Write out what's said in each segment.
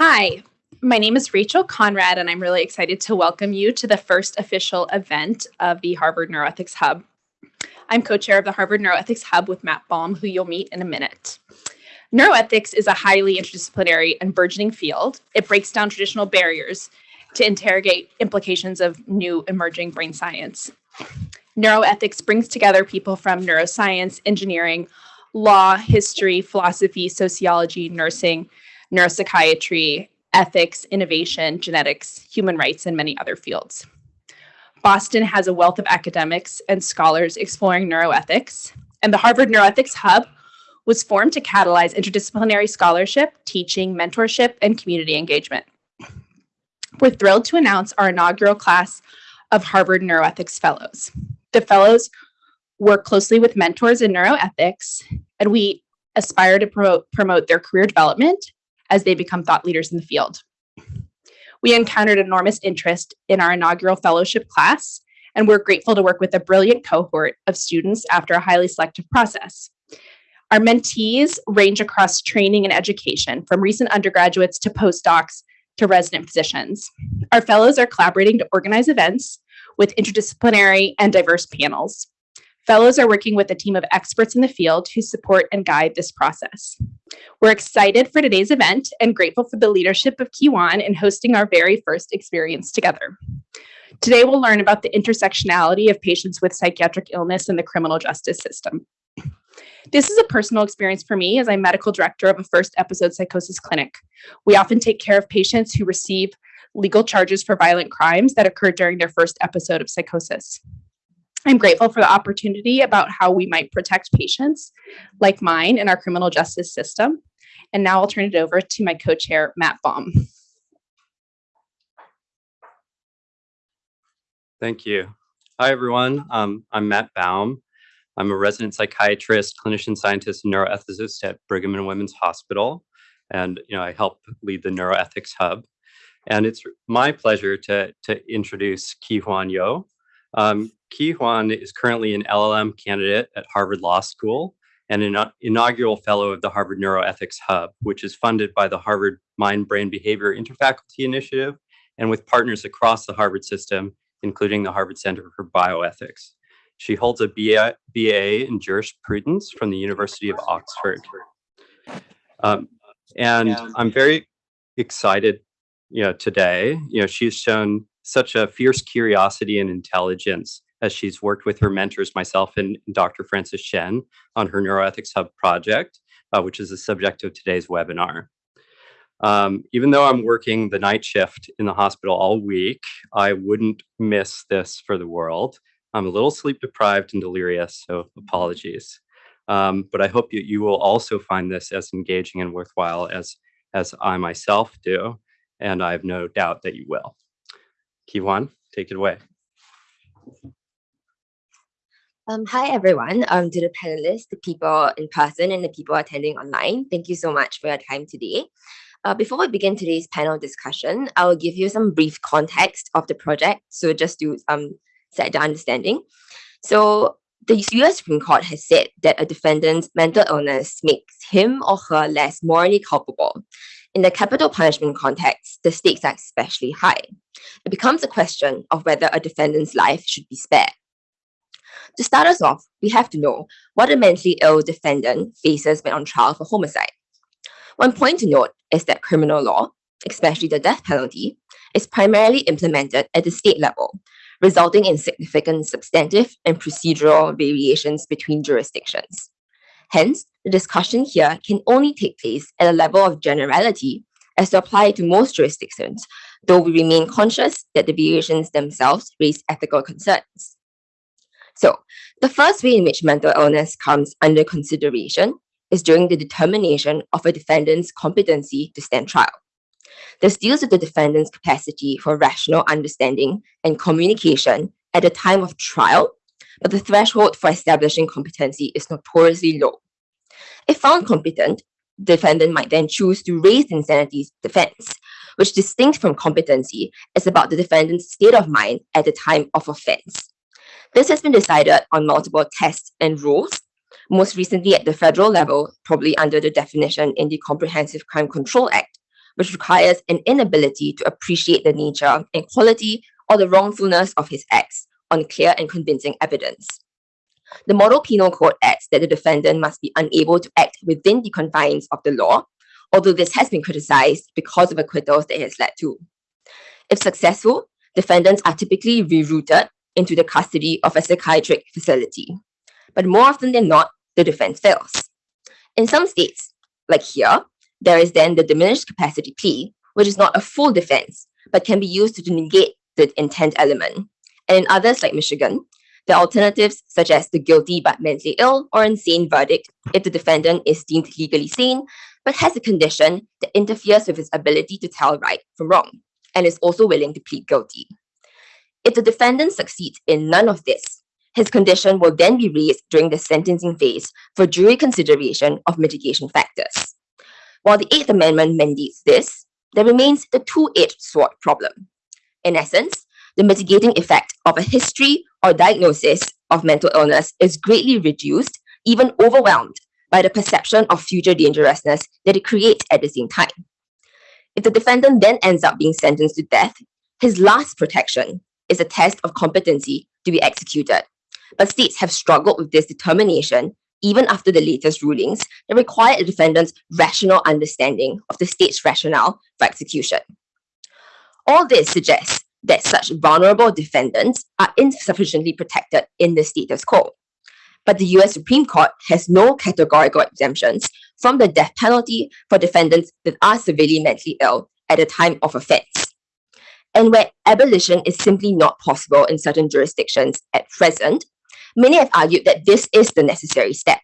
Hi, my name is Rachel Conrad, and I'm really excited to welcome you to the first official event of the Harvard Neuroethics Hub. I'm co-chair of the Harvard Neuroethics Hub with Matt Baum, who you'll meet in a minute. Neuroethics is a highly interdisciplinary and burgeoning field. It breaks down traditional barriers to interrogate implications of new emerging brain science. Neuroethics brings together people from neuroscience, engineering, law, history, philosophy, sociology, nursing, neuropsychiatry, ethics, innovation, genetics, human rights, and many other fields. Boston has a wealth of academics and scholars exploring neuroethics, and the Harvard Neuroethics Hub was formed to catalyze interdisciplinary scholarship, teaching, mentorship, and community engagement. We're thrilled to announce our inaugural class of Harvard Neuroethics Fellows. The fellows work closely with mentors in neuroethics, and we aspire to promote, promote their career development as they become thought leaders in the field. We encountered enormous interest in our inaugural fellowship class, and we're grateful to work with a brilliant cohort of students after a highly selective process. Our mentees range across training and education, from recent undergraduates to postdocs to resident physicians. Our fellows are collaborating to organize events with interdisciplinary and diverse panels. Fellows are working with a team of experts in the field who support and guide this process. We're excited for today's event and grateful for the leadership of Kiwan in hosting our very first experience together. Today, we'll learn about the intersectionality of patients with psychiatric illness in the criminal justice system. This is a personal experience for me as I'm medical director of a first episode psychosis clinic. We often take care of patients who receive legal charges for violent crimes that occurred during their first episode of psychosis. I'm grateful for the opportunity about how we might protect patients like mine in our criminal justice system. And now I'll turn it over to my co-chair, Matt Baum. Thank you. Hi, everyone. Um, I'm Matt Baum. I'm a resident psychiatrist, clinician scientist, and neuroethicist at Brigham and Women's Hospital. And you know, I help lead the Neuroethics Hub. And it's my pleasure to, to introduce Ki Huan Yo. Um, Ki Huan is currently an LLM candidate at Harvard Law School and an inaugural fellow of the Harvard Neuroethics Hub, which is funded by the Harvard Mind Brain Behavior Interfaculty Initiative and with partners across the Harvard system, including the Harvard Center for Bioethics. She holds a BA, BA in jurisprudence from the University of Oxford. Um, and I'm very excited, you know, today, you know, she's shown such a fierce curiosity and intelligence as she's worked with her mentors, myself and Dr. Francis Shen, on her Neuroethics Hub project, uh, which is the subject of today's webinar. Um, even though I'm working the night shift in the hospital all week, I wouldn't miss this for the world. I'm a little sleep deprived and delirious, so apologies. Um, but I hope you, you will also find this as engaging and worthwhile as, as I myself do, and I have no doubt that you will. Kiwan, take it away. Um, hi, everyone. Um, to the panelists, the people in person and the people attending online, thank you so much for your time today. Uh, before we begin today's panel discussion, I will give you some brief context of the project. So just to um, set the understanding. So the US Supreme Court has said that a defendant's mental illness makes him or her less morally culpable. In the capital punishment context, the stakes are especially high. It becomes a question of whether a defendant's life should be spared. To start us off, we have to know what a mentally ill defendant faces when on trial for homicide. One point to note is that criminal law, especially the death penalty, is primarily implemented at the state level, resulting in significant substantive and procedural variations between jurisdictions. Hence, the discussion here can only take place at a level of generality as to apply to most jurisdictions, though we remain conscious that the variations themselves raise ethical concerns. So, the first way in which mental illness comes under consideration is during the determination of a defendant's competency to stand trial. This deals with the defendant's capacity for rational understanding and communication at the time of trial, but the threshold for establishing competency is notoriously low. If found competent, the defendant might then choose to raise insanity defense, which distinct from competency is about the defendant's state of mind at the time of offense. This has been decided on multiple tests and rules, most recently at the federal level, probably under the definition in the Comprehensive Crime Control Act, which requires an inability to appreciate the nature and quality or the wrongfulness of his acts on clear and convincing evidence. The Model Penal Code adds that the defendant must be unable to act within the confines of the law, although this has been criticized because of acquittals that it has led to. If successful, defendants are typically rerouted into the custody of a psychiatric facility. But more often than not, the defense fails. In some states, like here, there is then the diminished capacity plea, which is not a full defense, but can be used to negate the intent element. And in others like Michigan, the alternatives such as the guilty but mentally ill or insane verdict if the defendant is deemed legally sane, but has a condition that interferes with his ability to tell right from wrong, and is also willing to plead guilty. If the defendant succeeds in none of this, his condition will then be raised during the sentencing phase for jury consideration of mitigation factors. While the Eighth Amendment mandates this, there remains the two-edged sword problem. In essence, the mitigating effect of a history or diagnosis of mental illness is greatly reduced, even overwhelmed, by the perception of future dangerousness that it creates at the same time. If the defendant then ends up being sentenced to death, his last protection is a test of competency to be executed. But states have struggled with this determination even after the latest rulings that require a defendant's rational understanding of the state's rationale for execution. All this suggests that such vulnerable defendants are insufficiently protected in the status quo. But the US Supreme Court has no categorical exemptions from the death penalty for defendants that are severely mentally ill at the time of offense. And where abolition is simply not possible in certain jurisdictions at present, many have argued that this is the necessary step,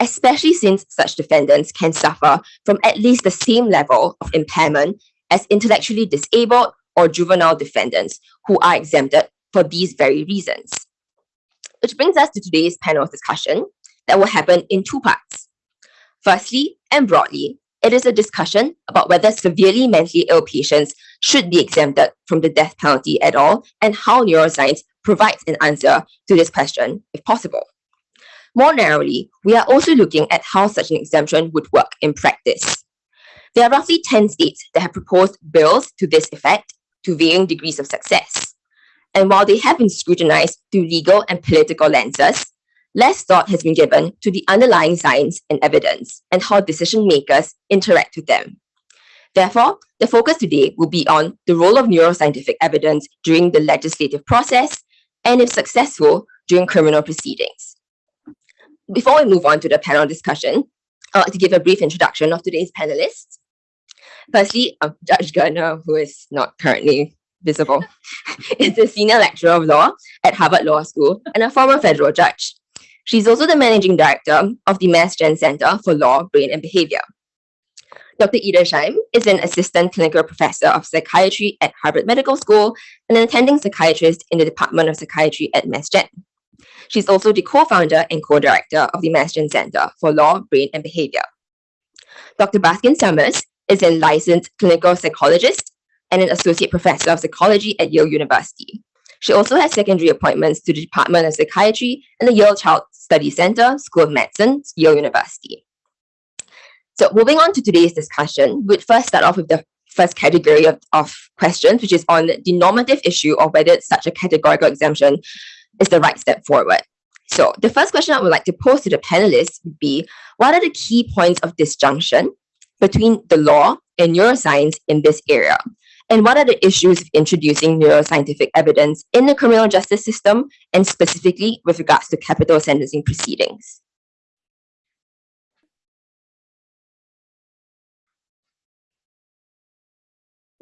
especially since such defendants can suffer from at least the same level of impairment as intellectually disabled or juvenile defendants who are exempted for these very reasons. Which brings us to today's panel discussion that will happen in two parts. Firstly, and broadly, it is a discussion about whether severely mentally ill patients should be exempted from the death penalty at all and how neuroscience provides an answer to this question if possible. More narrowly, we are also looking at how such an exemption would work in practice. There are roughly 10 states that have proposed bills to this effect to varying degrees of success. And while they have been scrutinized through legal and political lenses, less thought has been given to the underlying science and evidence and how decision makers interact with them. Therefore, the focus today will be on the role of neuroscientific evidence during the legislative process and, if successful, during criminal proceedings. Before we move on to the panel discussion, like to give a brief introduction of today's panelists. Firstly, Judge Gertner, who is not currently visible, is a senior lecturer of law at Harvard Law School and a former federal judge. She's also the managing director of the Mass Gen Center for Law, Brain and Behavior. Dr. Edersheim is an assistant clinical professor of psychiatry at Harvard Medical School and an attending psychiatrist in the Department of Psychiatry at Mass Gen. She's also the co-founder and co-director of the Mass Gen Center for Law, Brain and Behavior. Dr. Baskin Summers is a licensed clinical psychologist and an associate professor of psychology at Yale University. She also has secondary appointments to the Department of Psychiatry and the Yale Child Study Center, School of Medicine, Yale University. So moving on to today's discussion, we'd first start off with the first category of, of questions, which is on the normative issue of whether such a categorical exemption is the right step forward. So the first question I would like to pose to the panelists would be, what are the key points of disjunction between the law and neuroscience in this area? And what are the issues of introducing neuroscientific evidence in the criminal justice system and specifically with regards to capital sentencing proceedings?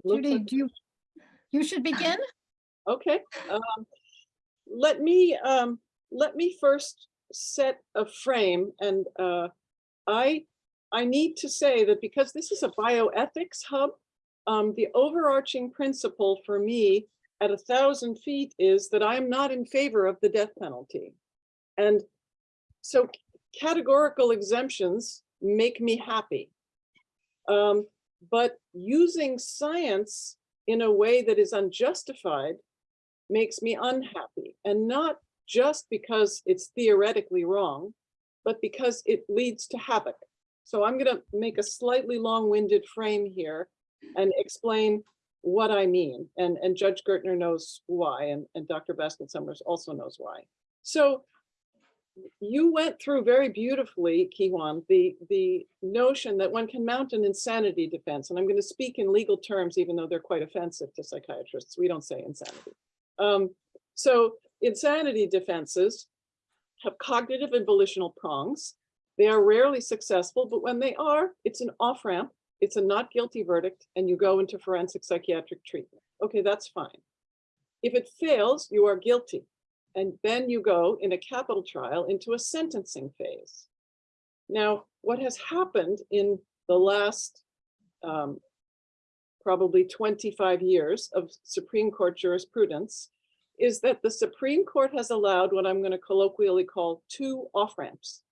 Judy, do you, you should begin? Okay, um, let me, um, let me first set a frame and, uh, I, I need to say that because this is a bioethics hub, um, the overarching principle for me at a thousand feet is that I'm not in favor of the death penalty. And so categorical exemptions make me happy. Um, but using science in a way that is unjustified makes me unhappy and not just because it's theoretically wrong, but because it leads to havoc. So I'm going to make a slightly long-winded frame here and explain what I mean. And, and Judge Gertner knows why, and, and Dr. Baskin Summers also knows why. So you went through very beautifully, Kiwan, the, the notion that one can mount an insanity defense. And I'm going to speak in legal terms, even though they're quite offensive to psychiatrists. We don't say insanity. Um, so insanity defenses have cognitive and volitional prongs. They are rarely successful, but when they are, it's an off-ramp, it's a not guilty verdict, and you go into forensic psychiatric treatment. Okay, that's fine. If it fails, you are guilty. And then you go in a capital trial into a sentencing phase. Now, what has happened in the last um, probably 25 years of Supreme Court jurisprudence is that the Supreme Court has allowed what I'm going to colloquially call two off-ramps.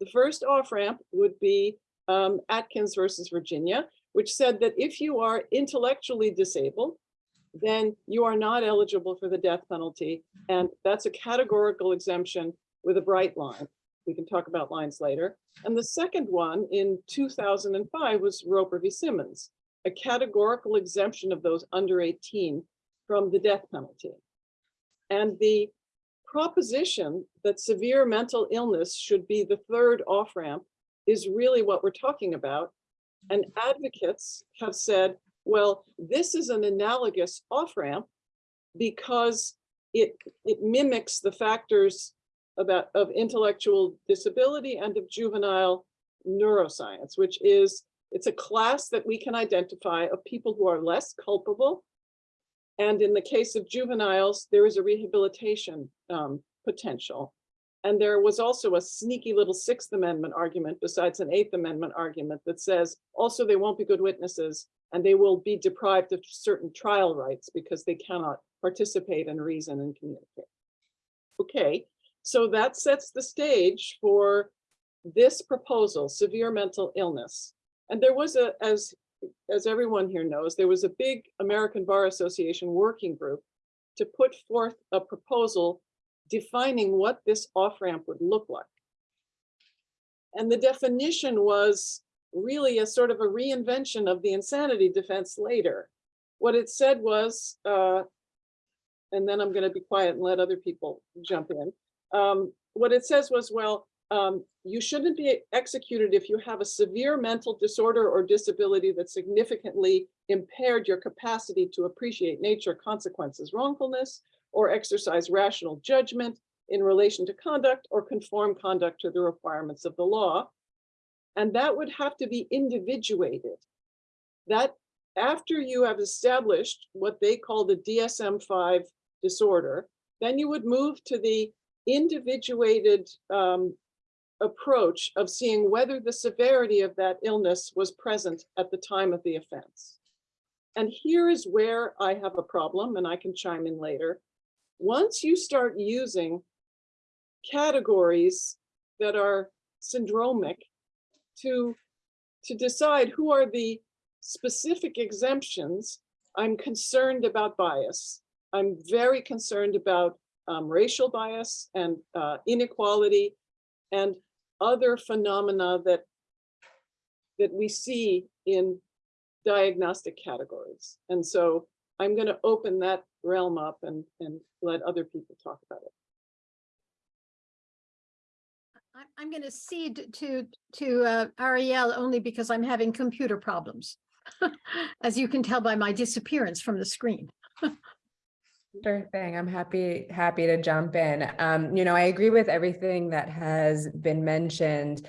The first off-ramp would be um, Atkins versus Virginia, which said that if you are intellectually disabled, then you are not eligible for the death penalty. And that's a categorical exemption with a bright line. We can talk about lines later. And the second one in 2005 was Roper v. Simmons, a categorical exemption of those under 18 from the death penalty. And the proposition that severe mental illness should be the third off-ramp is really what we're talking about. And advocates have said, well, this is an analogous off-ramp because it, it mimics the factors about of intellectual disability and of juvenile neuroscience, which is, it's a class that we can identify of people who are less culpable. And in the case of juveniles, there is a rehabilitation um, potential. And there was also a sneaky little Sixth Amendment argument besides an Eighth Amendment argument that says also they won't be good witnesses and they will be deprived of certain trial rights because they cannot participate and reason and communicate. Okay, so that sets the stage for this proposal, severe mental illness. And there was a, as, as everyone here knows, there was a big American Bar Association working group to put forth a proposal defining what this off-ramp would look like. And the definition was really a sort of a reinvention of the insanity defense later. What it said was, uh, and then I'm going to be quiet and let other people jump in. Um, what it says was, well, um, you shouldn't be executed if you have a severe mental disorder or disability that significantly impaired your capacity to appreciate nature, consequences, wrongfulness, or exercise rational judgment in relation to conduct or conform conduct to the requirements of the law. And that would have to be individuated. That after you have established what they call the DSM-5 disorder, then you would move to the individuated um, approach of seeing whether the severity of that illness was present at the time of the offense. And here is where I have a problem, and I can chime in later. Once you start using categories that are syndromic to, to decide who are the specific exemptions, I'm concerned about bias. I'm very concerned about um, racial bias and uh, inequality and other phenomena that that we see in diagnostic categories. And so I'm going to open that realm up and, and let other people talk about it. I'm going to cede to, to uh, Arielle only because I'm having computer problems. As you can tell by my disappearance from the screen. Sure thing. I'm happy, happy to jump in. Um, you know, I agree with everything that has been mentioned.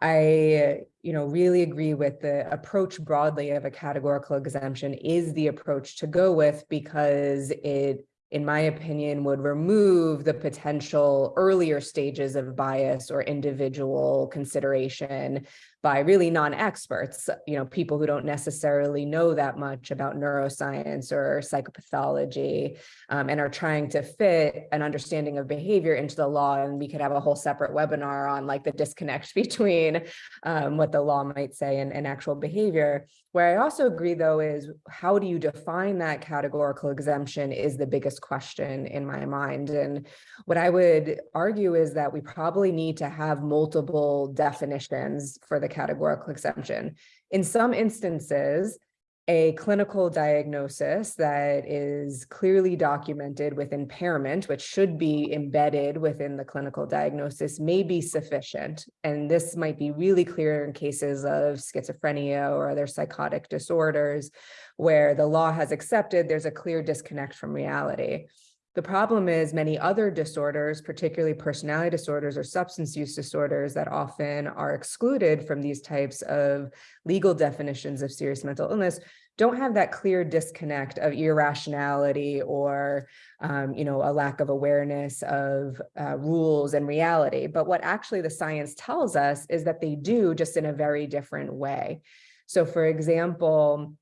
I, you know, really agree with the approach broadly of a categorical exemption is the approach to go with because it, in my opinion, would remove the potential earlier stages of bias or individual consideration by really non-experts, you know, people who don't necessarily know that much about neuroscience or psychopathology um, and are trying to fit an understanding of behavior into the law. And we could have a whole separate webinar on like the disconnect between um, what the law might say and, and actual behavior. Where I also agree though is how do you define that categorical exemption is the biggest question in my mind. And what I would argue is that we probably need to have multiple definitions for the categorical exemption. In some instances, a clinical diagnosis that is clearly documented with impairment, which should be embedded within the clinical diagnosis, may be sufficient. And this might be really clear in cases of schizophrenia or other psychotic disorders, where the law has accepted there's a clear disconnect from reality. The problem is many other disorders, particularly personality disorders or substance use disorders that often are excluded from these types of legal definitions of serious mental illness, don't have that clear disconnect of irrationality or, um, you know, a lack of awareness of uh, rules and reality. But what actually the science tells us is that they do just in a very different way. So for example,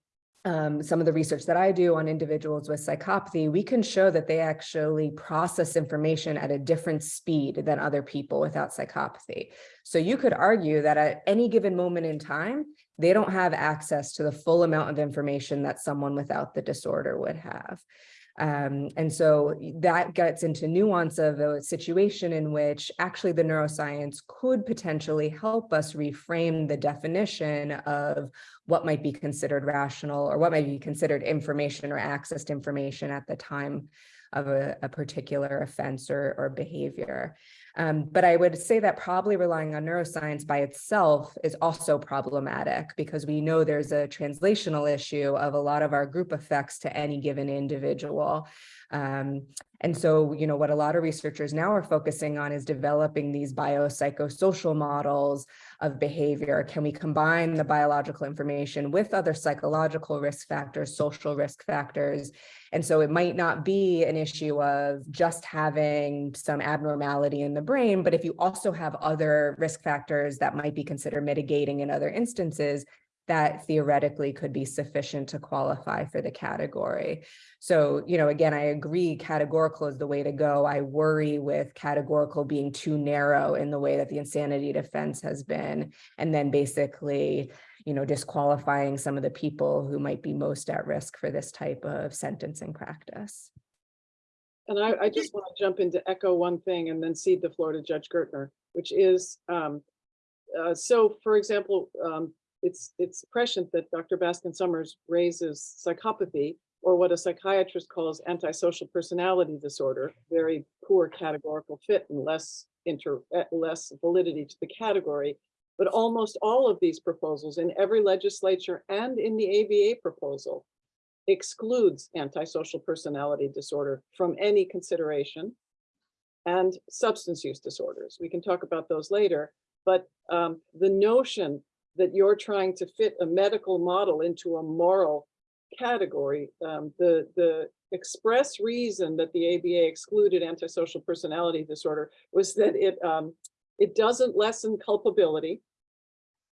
um, some of the research that I do on individuals with psychopathy, we can show that they actually process information at a different speed than other people without psychopathy. So you could argue that at any given moment in time, they don't have access to the full amount of information that someone without the disorder would have. Um, and so that gets into nuance of a situation in which actually the neuroscience could potentially help us reframe the definition of what might be considered rational or what might be considered information or access to information at the time of a, a particular offense or, or behavior. Um, but I would say that probably relying on neuroscience by itself is also problematic because we know there's a translational issue of a lot of our group effects to any given individual. Um, and so, you know, what a lot of researchers now are focusing on is developing these biopsychosocial models of behavior. Can we combine the biological information with other psychological risk factors, social risk factors? And so it might not be an issue of just having some abnormality in the brain, but if you also have other risk factors that might be considered mitigating in other instances, that theoretically could be sufficient to qualify for the category. So, you know, again, I agree categorical is the way to go. I worry with categorical being too narrow in the way that the insanity defense has been, and then basically, you know, disqualifying some of the people who might be most at risk for this type of sentencing practice. And I, I just want to jump in to echo one thing and then cede the floor to Judge Gertner, which is, um, uh, so for example, um, it's, it's prescient that Dr. Baskin Summers raises psychopathy or what a psychiatrist calls antisocial personality disorder, very poor categorical fit and less inter, eh, less validity to the category. But almost all of these proposals in every legislature and in the ABA proposal excludes antisocial personality disorder from any consideration and substance use disorders. We can talk about those later, but um, the notion that you're trying to fit a medical model into a moral category. Um, the, the express reason that the ABA excluded antisocial personality disorder was that it, um, it doesn't lessen culpability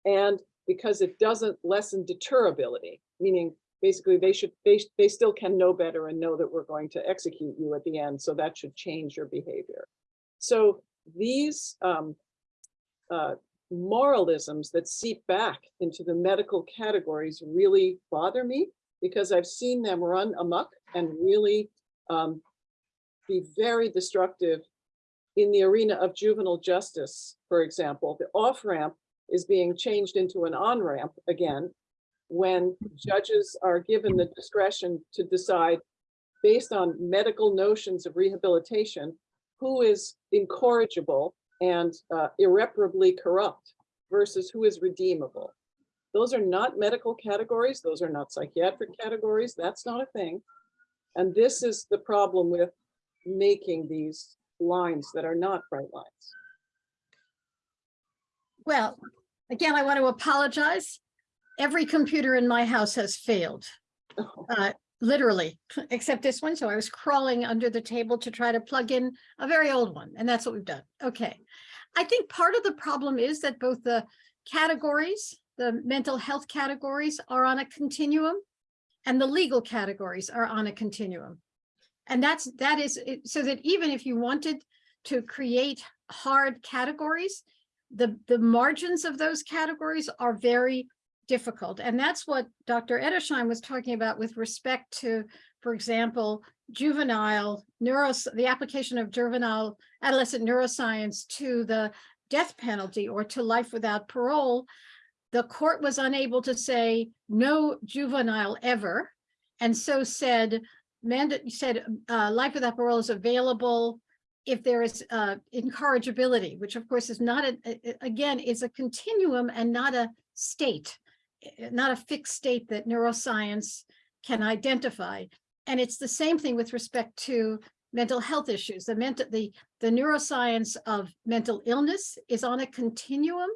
and because it doesn't lessen deterrability, meaning basically they should, they, they still can know better and know that we're going to execute you at the end. So that should change your behavior. So these um, uh, moralisms that seep back into the medical categories really bother me because I've seen them run amok and really um, be very destructive in the arena of juvenile justice, for example. The off-ramp is being changed into an on-ramp again when judges are given the discretion to decide based on medical notions of rehabilitation who is incorrigible and uh, irreparably corrupt versus who is redeemable. Those are not medical categories. Those are not psychiatric categories. That's not a thing. And this is the problem with making these lines that are not bright lines. Well, again, I want to apologize. Every computer in my house has failed, Oh, uh, literally, except this one. So I was crawling under the table to try to plug in a very old one, and that's what we've done. Okay. I think part of the problem is that both the categories, the mental health categories are on a continuum and the legal categories are on a continuum. And that's, that is, it- so that even if you wanted to create hard categories, the, the margins of those categories are very difficult. And that's what Dr. Edersheim was talking about with respect to, for example, juvenile neuro, the application of juvenile adolescent neuroscience to the death penalty or to life without parole. the court was unable to say no juvenile ever, and so said, mandate said uh, life without parole is available if there is uh, incorrigibility, which of course is not a, again is a continuum and not a state, Eh, not a fixed state that neuroscience can identify. And it's the same thing with respect to mental health issues. The mental the the neuroscience of mental illness is on a continuum,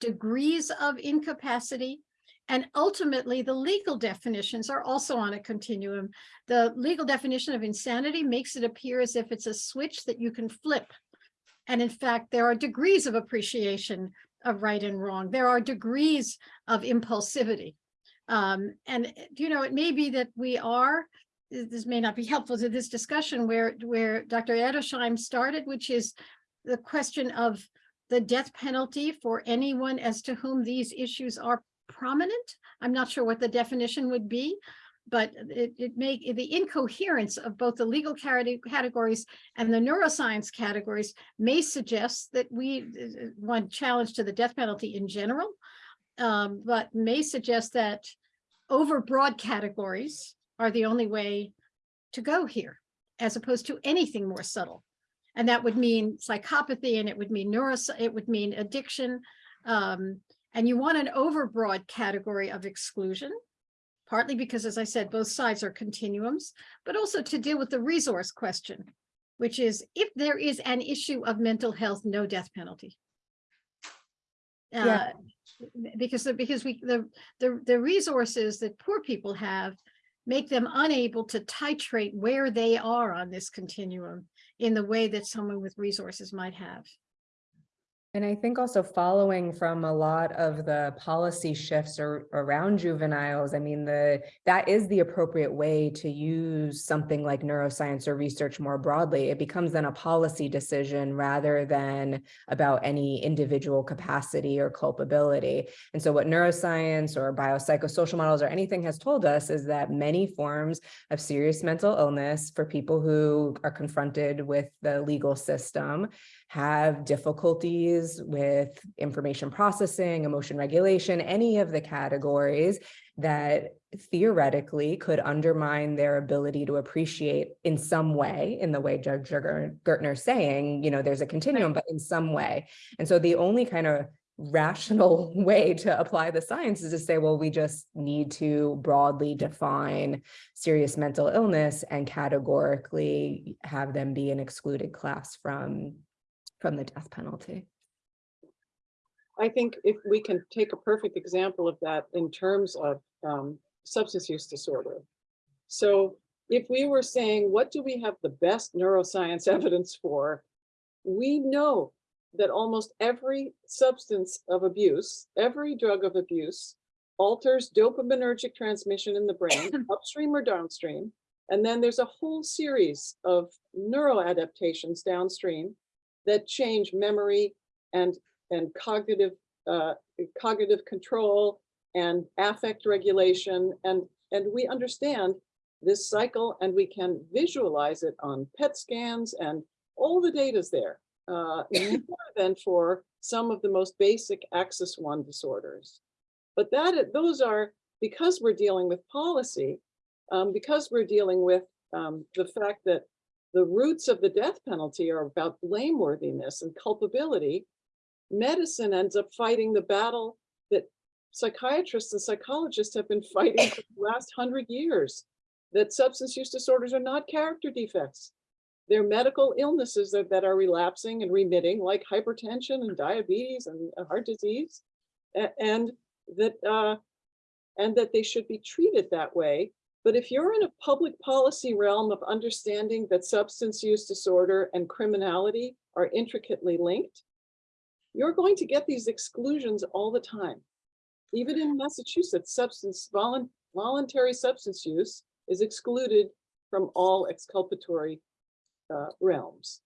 degrees of incapacity, and ultimately the legal definitions are also on a continuum. The legal definition of insanity makes it appear as if it's a switch that you can flip. And in fact, there are degrees of appreciation of right and wrong. There are degrees of impulsivity. Um, and, you know, it may be that we are, this may not be helpful to this discussion where, where Dr. Edersheim started, which is the question of the death penalty for anyone as to whom these issues are prominent. I'm not sure what the definition would be, but it, it may, the incoherence of both the legal categories and the neuroscience categories may suggest that we, uh, one challenge to the death penalty in general, um, but may suggest that over broad categories are the only way to go here, as opposed to anything more subtle. And that would mean psychopathy and it would mean neuros, it would mean addiction. Um, and you want an overbroad category of exclusion, partly because, as I said, both sides are continuums, but also to deal with the resource question, which is if there is an issue of mental health, no death penalty. Yeah. Uh, because, the- because we, the, the, the resources that poor people have make them unable to titrate where they are on this continuum in the way that someone with resources might have. And I think also following from a lot of the policy shifts ar- around juveniles, I mean, the, that is the appropriate way to use something like neuroscience or research more broadly. It becomes then a policy decision rather than about any individual capacity or culpability. And so what neuroscience or biopsychosocial models or anything has told us is that many forms of serious mental illness for people who are confronted with the legal system have difficulties with information processing, emotion regulation, any of the categories that theoretically could undermine their ability to appreciate in some way, in the way Judge Gertner is saying, you know, there's a continuum, but in some way. And so the only kind of rational way to apply the science is to say, well, we just need to broadly define serious mental illness and categorically have them be an excluded class from from the death penalty. I think if we can take a perfect example of that in terms of um, substance use disorder. So if we were saying, what do we have the best neuroscience evidence for? We know that almost every substance of abuse, every drug of abuse alters dopaminergic transmission in the brain, upstream or downstream. And then there's a whole series of neuroadaptations downstream that change memory and and cognitive uh, cognitive control and affect regulation and and we understand this cycle and we can visualize it on PET scans and all the data's there uh, more than for some of the most basic axis one disorders. But that those are because we're dealing with policy, um, because we're dealing with um, the fact that the roots of the death penalty are about blameworthiness and culpability, medicine ends up fighting the battle that psychiatrists and psychologists have been fighting for the last hundred years, that substance use disorders are not character defects. They're medical illnesses that, that are relapsing and remitting, like hypertension and diabetes and heart disease, and that uh, and that they should be treated that way but if you're in a public policy realm of understanding that substance use disorder and criminality are intricately linked, you're going to get these exclusions all the time. Even in Massachusetts, substance volun- voluntary substance use is excluded from all exculpatory uh, realms.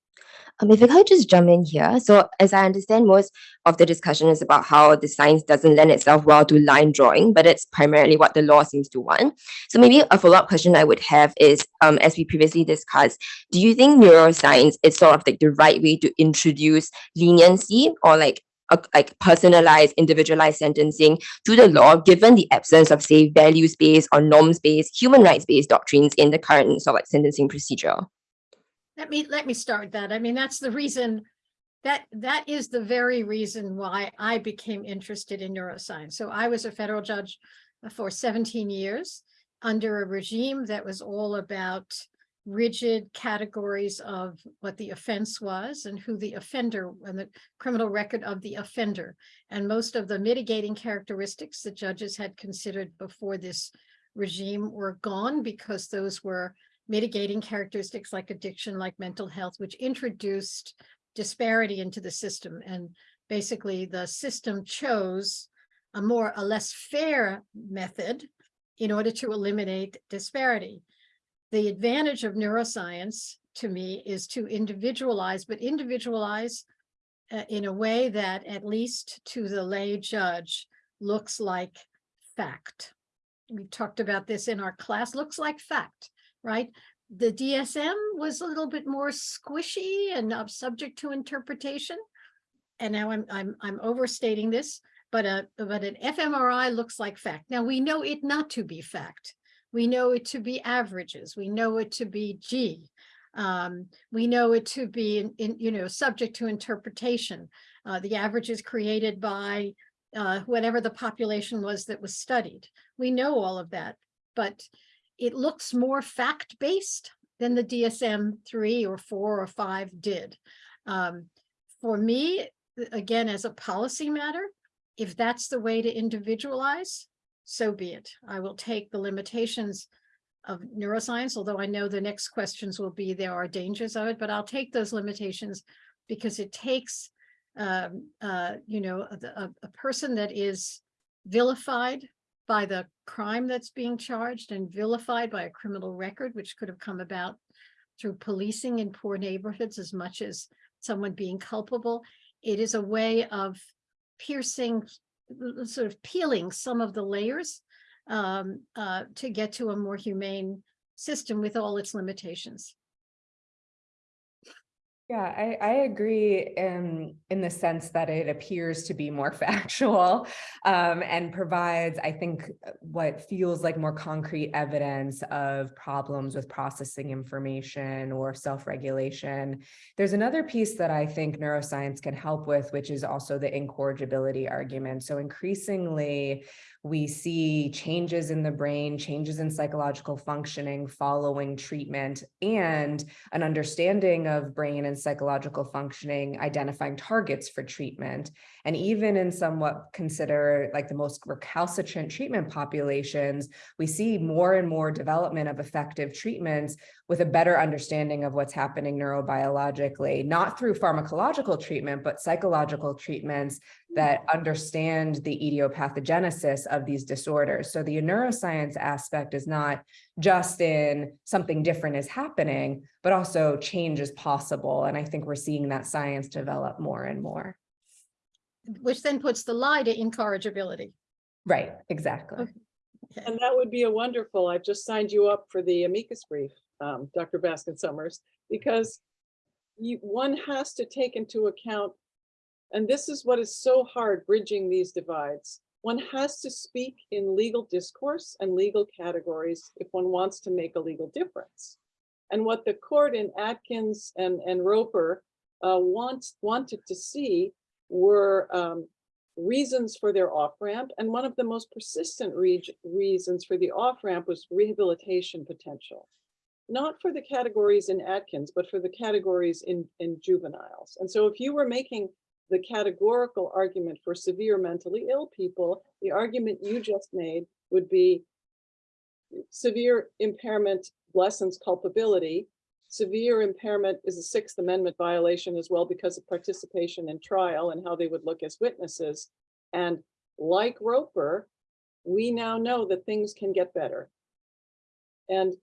Um, if I could just jump in here. So as I understand, most of the discussion is about how the science doesn't lend itself well to line drawing, but it's primarily what the law seems to want. So maybe a follow-up question I would have is, um, as we previously discussed, do you think neuroscience is sort of like the right way to introduce leniency or like a like personalized, individualized sentencing to the law, given the absence of, say, values-based or norms-based, human rights-based doctrines in the current sort of like sentencing procedure? Let me, let me start that. I mean, that's the reason, that, that is the very reason why I became interested in neuroscience. So I was a federal judge uh, for seventeen years under a regime that was all about rigid categories of what the offense was and who the offender and the criminal record of the offender. And most of the mitigating characteristics the judges had considered before this regime were gone because those were mitigating characteristics like addiction, like mental health, which introduced disparity into the system. And basically the system chose a more, a less fair method in order to eliminate disparity. The advantage of neuroscience to me is to individualize, but individualize uh, in a way that at least to the lay judge looks like fact. We talked about this in our class, looks like fact, right? The DSM was a little bit more squishy and uh, subject to interpretation. And now I'm, I'm, I'm overstating this, but a, but an fMRI looks like fact. Now we know it not to be fact. We know it to be averages. We know it to be G. Um, we know it to be, in, in, you know, subject to interpretation. Uh, the average is created by uh, whatever the population was that was studied. We know all of that, but it looks more fact-based than the DSM three or four or five did. Um, for me, again, as a policy matter, if that's the way to individualize, so be it. I will take the limitations of neuroscience, although I know the next questions will be there are dangers of it, but I'll take those limitations because it takes, um, uh, you know, a, a person that is vilified by the crime that's being charged and vilified by a criminal record, which could have come about through policing in poor neighborhoods as much as someone being culpable. It is a way of piercing, sort of peeling some of the layers um, uh, to get to a more humane system with all its limitations. Yeah, I, I agree in, in the sense that it appears to be more factual um, and provides, I think, what feels like more concrete evidence of problems with processing information or self-regulation. There's another piece that I think neuroscience can help with, which is also the incorrigibility argument. So increasingly, we see changes in the brain, changes in psychological functioning following treatment, and an understanding of brain and psychological functioning, identifying targets for treatment. And even in somewhat consider like the most recalcitrant treatment populations, we see more and more development of effective treatments with a better understanding of what's happening neurobiologically, not through pharmacological treatment, but psychological treatments that understand the etiopathogenesis of these disorders. So the neuroscience aspect is not just in something different is happening, but also change is possible. And I think we're seeing that science develop more and more. Which then puts the lie to incorrigibility. Right, exactly. Okay. And that would be a wonderful, I've just signed you up for the amicus brief, um, Dr. Baskin Summers, because you, one has to take into account, and this is what is so hard bridging these divides. One has to speak in legal discourse and legal categories if one wants to make a legal difference. And what the court in Atkins and, and Roper uh, wants, wanted to see were um, reasons for their off-ramp. And one of the most persistent re reasons for the off-ramp was rehabilitation potential. Not for the categories in Atkins, but for the categories in, in juveniles. And so if you were making the categorical argument for severe mentally ill people, the argument you just made would be severe impairment lessens culpability. Severe impairment is a Sixth Amendment violation as well because of participation in trial and how they would look as witnesses. And like Roper, we now know that things can get better. And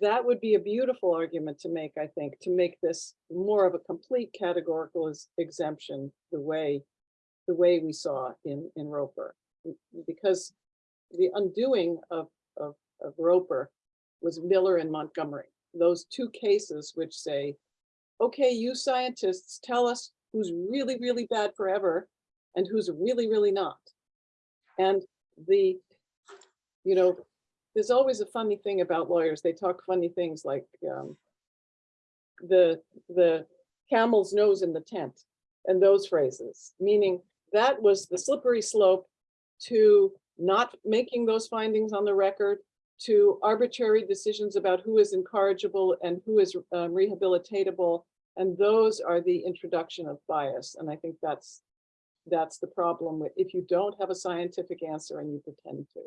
that would be a beautiful argument to make, I think, to make this more of a complete categorical exemption, the way, the way we saw in, in Roper. Because the undoing of, of, of Roper was Miller and Montgomery. Those two cases which say, okay, you scientists tell us who's really, really bad forever, and who's really, really not. And the, you know, there's always a funny thing about lawyers. They talk funny things like um, the, the camel's nose in the tent and those phrases, meaning that was the slippery slope to not making those findings on the record, to arbitrary decisions about who is incorrigible and who is um, rehabilitatable. And those are the introduction of bias. And I think that's that's the problem if you don't have a scientific answer and you pretend to.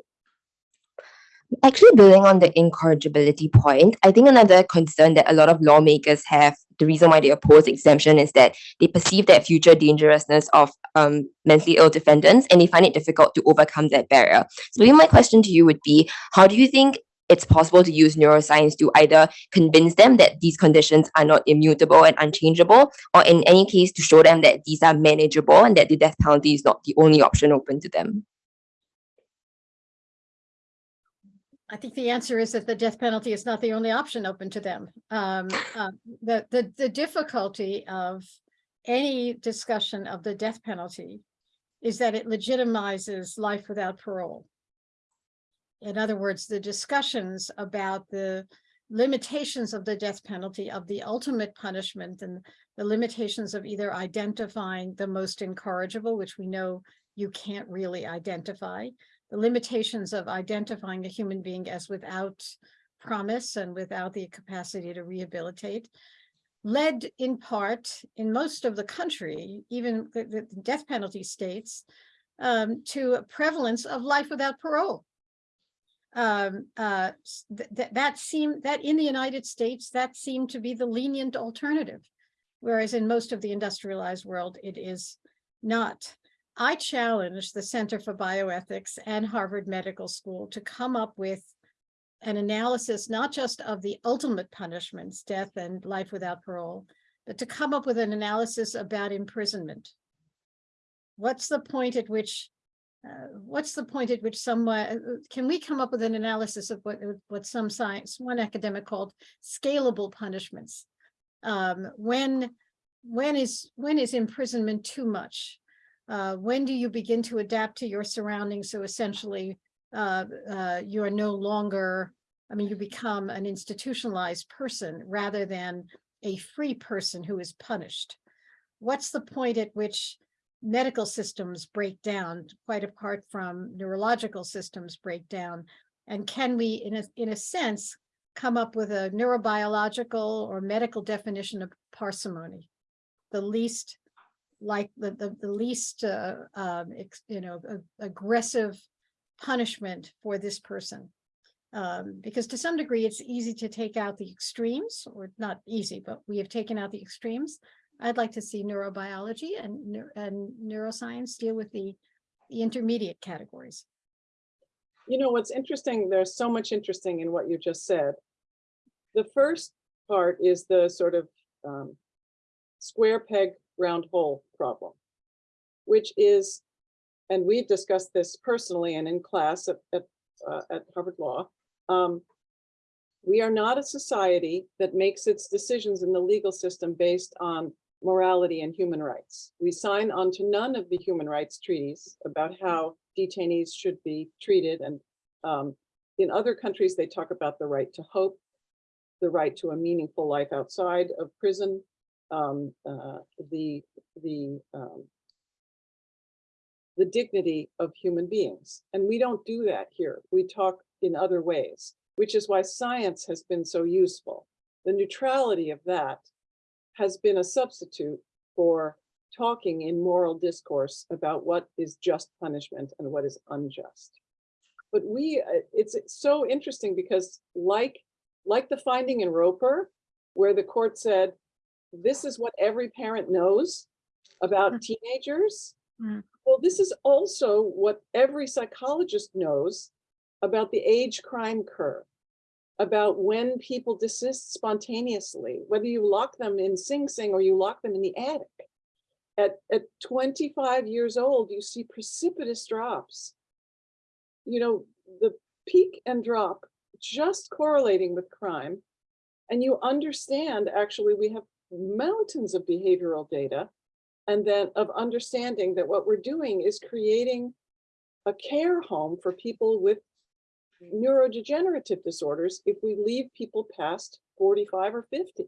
Actually, building on the incorrigibility point, I think another concern that a lot of lawmakers have, the reason why they oppose exemption is that they perceive that future dangerousness of um, mentally ill defendants and they find it difficult to overcome that barrier. So my question to you would be, how do you think it's possible to use neuroscience to either convince them that these conditions are not immutable and unchangeable, or in any case to show them that these are manageable and that the death penalty is not the only option open to them? I think the answer is that the death penalty is not the only option open to them. Um, uh, the, the, the difficulty of any discussion of the death penalty is that it legitimizes life without parole. In other words, the discussions about the limitations of the death penalty, of the ultimate punishment and the limitations of either identifying the most incorrigible, which we know you can't really identify, the limitations of identifying a human being as without promise and without the capacity to rehabilitate, led in part in most of the country, even the, the death penalty states, um, to a prevalence of life without parole. Um, uh, th th that seemed that in the United States, that seemed to be the lenient alternative, whereas in most of the industrialized world, it is not. I challenge the Center for Bioethics and Harvard Medical School to come up with an analysis, not just of the ultimate punishments, death and life without parole, but to come up with an analysis about imprisonment. What's the point at which, uh, what's the point at which someone, can we come up with an analysis of what, what some science, one academic called scalable punishments? Um, when, when is, when is imprisonment too much? Uh, when do you begin to adapt to your surroundings? So essentially, uh, uh, you are no longer, I mean, you become an institutionalized person rather than a free person who is punished. What's the point at which medical systems break down, quite apart from neurological systems break down? And can we, in a, in a sense, come up with a neurobiological or medical definition of parsimony? The least like the, the, the least, uh, um, you know, aggressive punishment for this person. Um, because to some degree, it's easy to take out the extremes, or not easy, but we have taken out the extremes. I'd like to see neurobiology and, and neuroscience deal with the, the intermediate categories. You know, what's interesting, there's so much interesting in what you just said. The first part is the sort of um, square peg round hole problem, which is, and we've discussed this personally and in class at, at, uh, at Harvard Law, um, we are not a society that makes its decisions in the legal system based on morality and human rights. We sign on to none of the human rights treaties about how detainees should be treated. And um, in other countries, they talk about the right to hope, the right to a meaningful life outside of prison, um, uh, the the um, the dignity of human beings. And we don't do that here. We talk in other ways, which is why science has been so useful. The neutrality of that has been a substitute for talking in moral discourse about what is just punishment and what is unjust. But we, uh, it's, it's so interesting because like, like the finding in Roper, where the court said, this is what every parent knows about Mm. teenagers. Mm. Well, this is also what every psychologist knows about the age crime curve, about when people desist spontaneously, whether you lock them in Sing Sing or you lock them in the attic. At, at 25 years old, you see precipitous drops. You know, the peak and drop just correlating with crime. And you understand, actually, we have mountains of behavioral data and then of understanding that what we're doing is creating a care home for people with neurodegenerative disorders if we leave people past 45 or 50.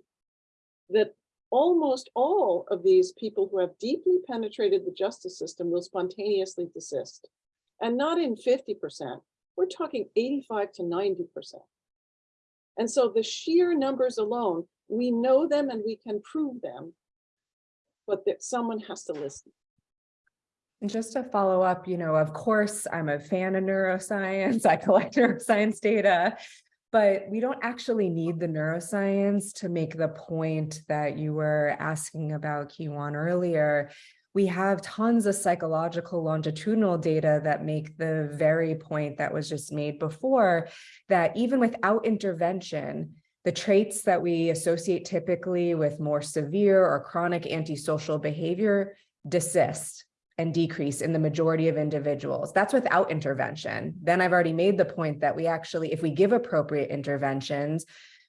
That almost all of these people who have deeply penetrated the justice system will spontaneously desist. And not in 50%, we're talking 85 to 90%. And so the sheer numbers alone, we know them and we can prove them, but that someone has to listen. And just to follow up, you know, of course, I'm a fan of neuroscience. I collect neuroscience data, but we don't actually need the neuroscience to make the point that you were asking about Kiwan earlier. We have tons of psychological longitudinal data that make the very point that was just made before, that even without intervention, the traits that we associate typically with more severe or chronic antisocial behavior desist and decrease in the majority of individuals. That's without intervention. Then I've already made the point that we actually, if we give appropriate interventions,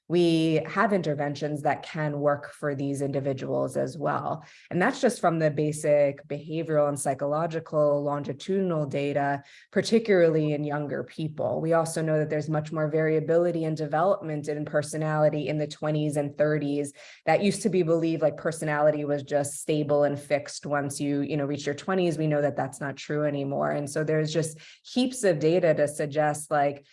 we have interventions that can work for these individuals as well. And that's just from the basic behavioral and psychological longitudinal data, particularly in younger people. We also know that there's much more variability and development in personality in the 20s and 30s. That used to be believed like personality was just stable and fixed once you, you know, reach your 20s. We know that that's not true anymore. And so there's just heaps of data to suggest like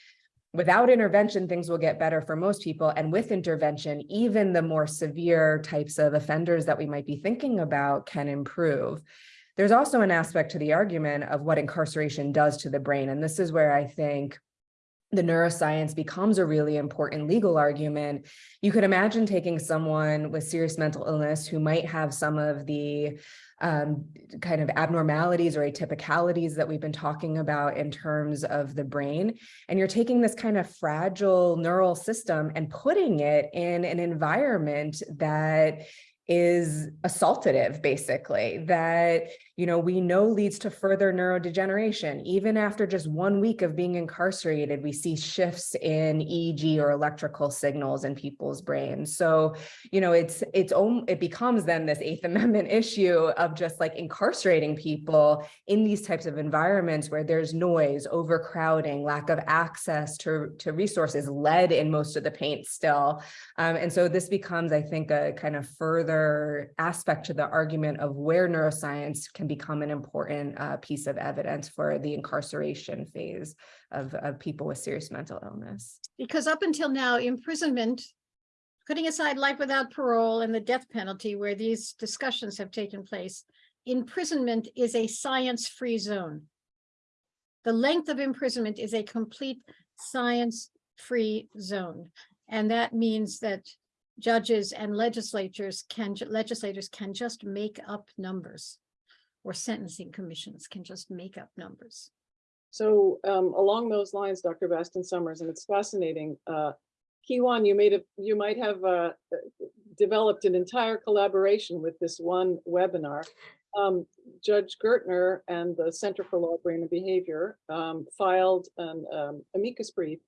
without intervention, things will get better for most people. And with intervention, even the more severe types of offenders that we might be thinking about can improve. There's also an aspect to the argument of what incarceration does to the brain. And this is where I think the neuroscience becomes a really important legal argument. You could imagine taking someone with serious mental illness who might have some of the um, kind of abnormalities or atypicalities that we've been talking about in terms of the brain. And you're taking this kind of fragile neural system and putting it in an environment that is assaultative, basically, that you know, we know leads to further neurodegeneration. Even after just one week of being incarcerated, we see shifts in EEG or electrical signals in people's brains. So, you know, it's it's it becomes then this Eighth Amendment issue of just like incarcerating people in these types of environments where there's noise, overcrowding, lack of access to, to resources, lead in most of the paint still. Um, and so this becomes, I think, a kind of further aspect to the argument of where neuroscience can can become an important uh, piece of evidence for the incarceration phase of, of people with serious mental illness. Because up until now, imprisonment, putting aside life without parole and the death penalty where these discussions have taken place, imprisonment is a science-free zone. The length of imprisonment is a complete science-free zone. And that means that judges and legislatures can legislators can just make up numbers or sentencing commissions can just make up numbers. So um, along those lines, Dr. Baskin-Sommers, and it's fascinating. Uh, Kiwan, you made a, you might have uh, developed an entire collaboration with this one webinar. Um, Judge Gertner and the Center for Law, Brain and Behavior um, filed an um, amicus brief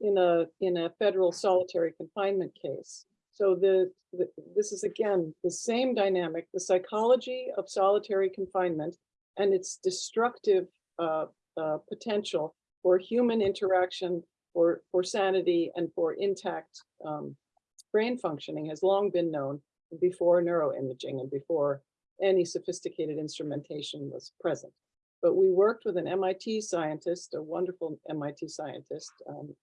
in a in a federal solitary confinement case. So the, the, this is again, the same dynamic, the psychology of solitary confinement and its destructive uh, uh, potential for human interaction, for, for sanity and for intact um, brain functioning has long been known before neuroimaging and before any sophisticated instrumentation was present. But we worked with an MIT scientist, a wonderful MIT scientist, um,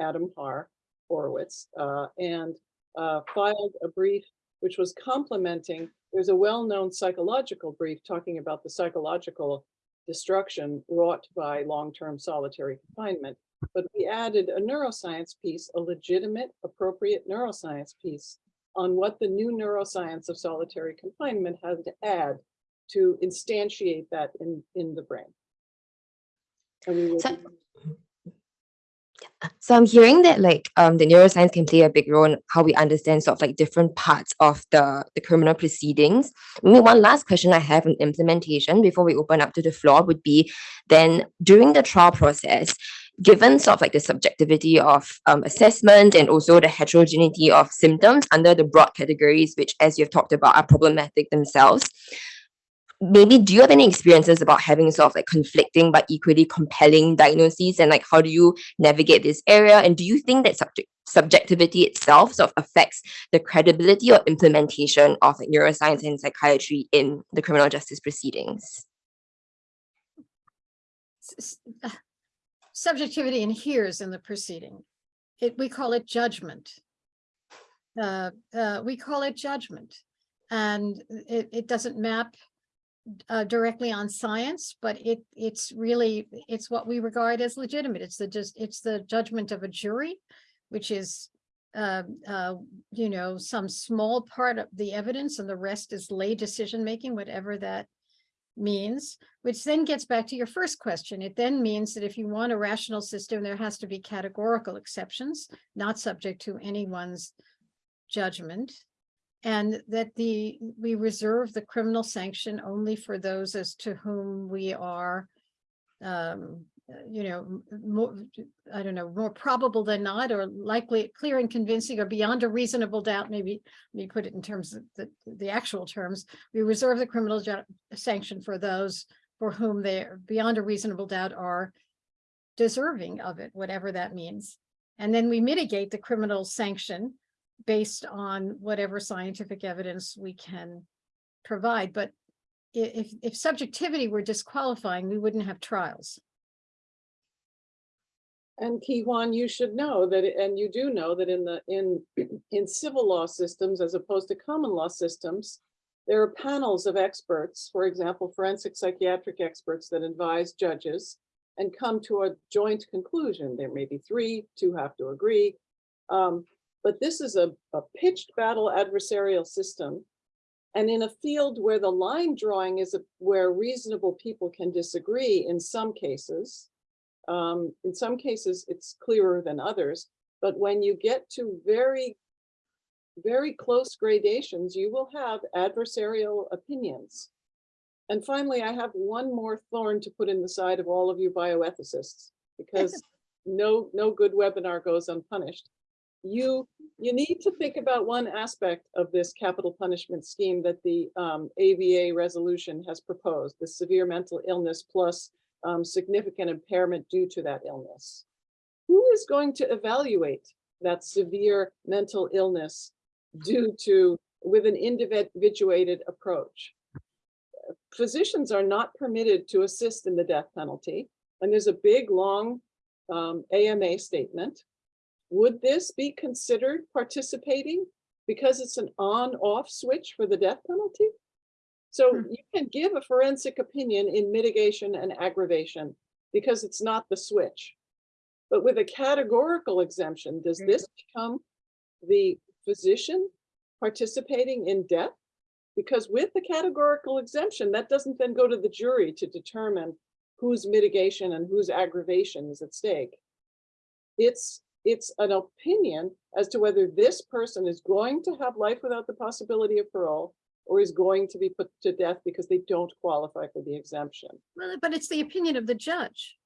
Adam Haar Horowitz, uh, and uh, filed a brief which was complementing, there's a well-known psychological brief talking about the psychological destruction wrought by long-term solitary confinement. But we added a neuroscience piece, a legitimate, appropriate neuroscience piece on what the new neuroscience of solitary confinement has to add to instantiate that in, in the brain. And we will So- So I'm hearing that like um the neuroscience can play a big role in how we understand sort of like different parts of the the criminal proceedings. Maybe one last question I have on implementation before we open up to the floor would be then during the trial process, given sort of like the subjectivity of um, assessment and also the heterogeneity of symptoms under the broad categories, which as you've talked about are problematic themselves, maybe do you have any experiences about having sort of like conflicting but equally compelling diagnoses and like how do you navigate this area and do you think that subject subjectivity itself sort of affects the credibility or implementation of like, neuroscience and psychiatry in the criminal justice proceedings uh, subjectivity inheres in the proceeding. It, we call it judgment. Uh, uh, we call it judgment. And it, it doesn't map uh, directly on science, but it, it's really, it's what we regard as legitimate. It's the just, it's the judgment of a jury, which is, uh, uh, you know, some small part of the evidence and the rest is lay decision-making, whatever that means, which then gets back to your first question. It then means that if you want a rational system, there has to be categorical exceptions, not subject to anyone's judgment. And that the, we reserve the criminal sanction only for those as to whom we are, um, you know, more, I don't know, more probable than not, or likely, clear and convincing, or beyond a reasonable doubt, maybe, let me put it in terms of the, the actual terms. We reserve the criminal sanction for those for whom they beyond a reasonable doubt are deserving of it, whatever that means. And then we mitigate the criminal sanction based on whatever scientific evidence we can provide. But if, if subjectivity were disqualifying, we wouldn't have trials. And Kiwan, you should know that, and you do know that in the, in, in civil law systems as opposed to common law systems, there are panels of experts, for example, forensic psychiatric experts that advise judges and come to a joint conclusion. There may be three, two have to agree. Um, but this is a, a pitched battle adversarial system. And in a field where the line drawing is a- where reasonable people can disagree in some cases, um, in some cases, it's clearer than others, but when you get to very, very close gradations, you will have adversarial opinions. And finally, I have one more thorn to put in the side of all of you bioethicists, because no, no good webinar goes unpunished. You, you need to think about one aspect of this capital punishment scheme that the um, ABA resolution has proposed, the severe mental illness plus um, significant impairment due to that illness. Who is going to evaluate that severe mental illness due to, with an individuated approach? Physicians are not permitted to assist in the death penalty, and there's a big, long um, AMA statement. Would this be considered participating because it's an on-off switch for the death penalty? So Hmm. you can give a forensic opinion in mitigation and aggravation because it's not the switch. But with a categorical exemption, does Mhm. this become the physician participating in death? Because with the categorical exemption, that doesn't then go to the jury to determine whose mitigation and whose aggravation is at stake. It's, it's an opinion as to whether this person is going to have life without the possibility of parole or is going to be put to death because they don't qualify for the exemption. Well, but it's the opinion of the judge.